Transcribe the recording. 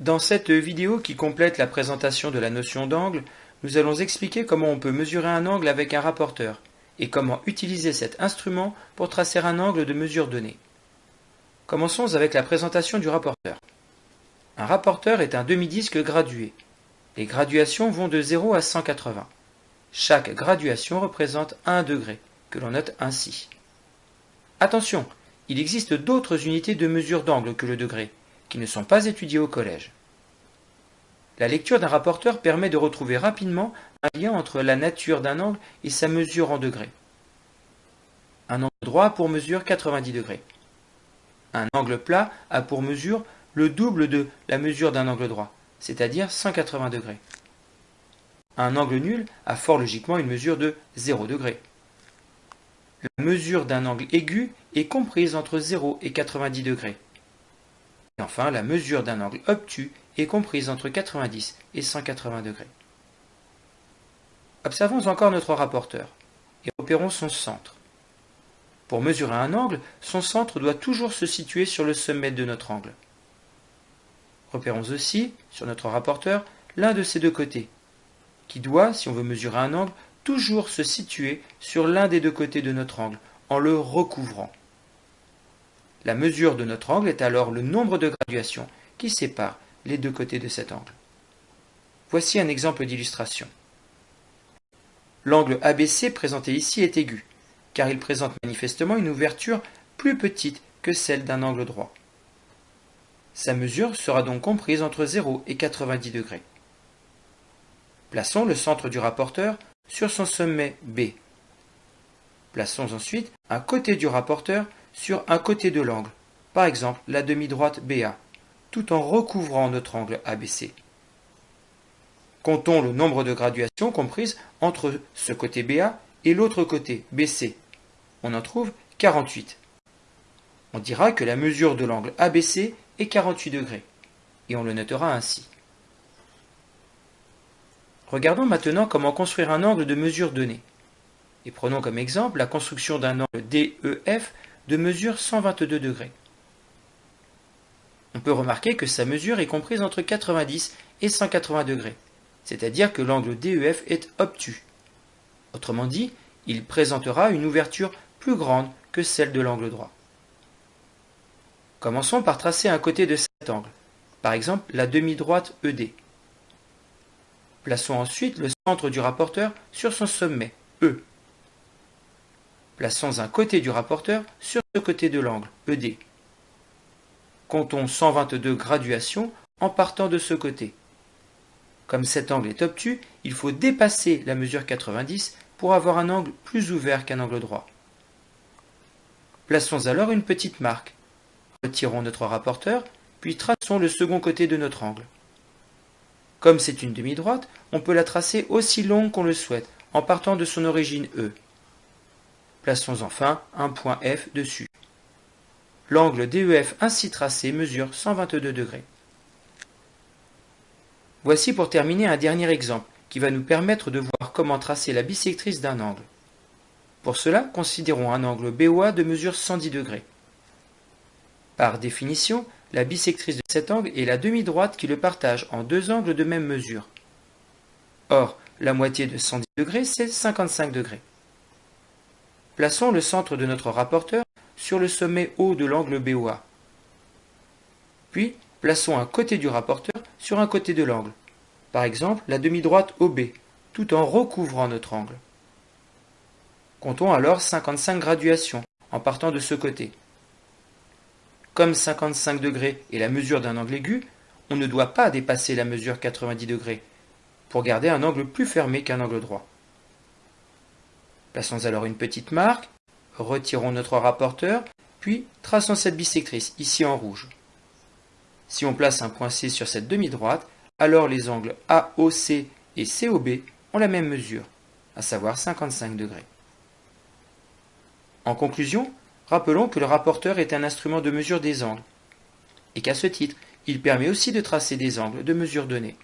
Dans cette vidéo qui complète la présentation de la notion d'angle, nous allons expliquer comment on peut mesurer un angle avec un rapporteur et comment utiliser cet instrument pour tracer un angle de mesure donnée. Commençons avec la présentation du rapporteur. Un rapporteur est un demi-disque gradué. Les graduations vont de 0 à 180. Chaque graduation représente 1 degré, que l'on note ainsi. Attention, il existe d'autres unités de mesure d'angle que le degré, qui ne sont pas étudiés au collège. La lecture d'un rapporteur permet de retrouver rapidement un lien entre la nature d'un angle et sa mesure en degrés. Un angle droit pour mesure 90 degrés. Un angle plat a pour mesure le double de la mesure d'un angle droit, c'est-à-dire 180 degrés. Un angle nul a fort logiquement une mesure de 0 degré. La mesure d'un angle aigu est comprise entre 0 et 90 degrés. Et enfin, la mesure d'un angle obtus est comprise entre 90 et 180 degrés. Observons encore notre rapporteur et repérons son centre. Pour mesurer un angle, son centre doit toujours se situer sur le sommet de notre angle. Repérons aussi, sur notre rapporteur, l'un de ces deux côtés, qui doit, si on veut mesurer un angle, toujours se situer sur l'un des deux côtés de notre angle, en le recouvrant. La mesure de notre angle est alors le nombre de graduations qui séparent les deux côtés de cet angle. Voici un exemple d'illustration. L'angle ABC présenté ici est aigu, car il présente manifestement une ouverture plus petite que celle d'un angle droit. Sa mesure sera donc comprise entre 0 et 90 degrés. Plaçons le centre du rapporteur sur son sommet B. Plaçons ensuite un côté du rapporteur sur un côté de l'angle, par exemple la demi-droite BA, tout en recouvrant notre angle ABC. Comptons le nombre de graduations comprises entre ce côté BA et l'autre côté BC. On en trouve 48. On dira que la mesure de l'angle ABC est 48 degrés, et on le notera ainsi. Regardons maintenant comment construire un angle de mesure donnée. Et prenons comme exemple la construction d'un angle DEF de mesure 122 degrés. On peut remarquer que sa mesure est comprise entre 90 et 180 degrés, c'est-à-dire que l'angle DEF est obtus. Autrement dit, il présentera une ouverture plus grande que celle de l'angle droit. Commençons par tracer un côté de cet angle, par exemple la demi-droite ED. Plaçons ensuite le centre du rapporteur sur son sommet, E. Plaçons un côté du rapporteur sur ce côté de l'angle, ED. Comptons 122 graduations en partant de ce côté. Comme cet angle est obtus, il faut dépasser la mesure 90 pour avoir un angle plus ouvert qu'un angle droit. Plaçons alors une petite marque. Retirons notre rapporteur, puis traçons le second côté de notre angle. Comme c'est une demi-droite, on peut la tracer aussi longue qu'on le souhaite, en partant de son origine E. Plaçons enfin un point F dessus. L'angle DEF ainsi tracé mesure 122 degrés. Voici pour terminer un dernier exemple qui va nous permettre de voir comment tracer la bisectrice d'un angle. Pour cela, considérons un angle BOA de mesure 110 degrés. Par définition, la bisectrice de cet angle est la demi-droite qui le partage en deux angles de même mesure. Or, la moitié de 110 degrés, c'est 55 degrés. Plaçons le centre de notre rapporteur sur le sommet haut de l'angle BOA. Puis, plaçons un côté du rapporteur sur un côté de l'angle, par exemple la demi-droite OB, tout en recouvrant notre angle. Comptons alors 55 graduations en partant de ce côté. Comme 55 degrés est la mesure d'un angle aigu, on ne doit pas dépasser la mesure 90 degrés pour garder un angle plus fermé qu'un angle droit. Plaçons alors une petite marque, retirons notre rapporteur, puis traçons cette bisectrice, ici en rouge. Si on place un point C sur cette demi-droite, alors les angles AOC et COB ont la même mesure, à savoir 55 degrés. En conclusion, rappelons que le rapporteur est un instrument de mesure des angles, et qu'à ce titre, il permet aussi de tracer des angles de mesure donnée.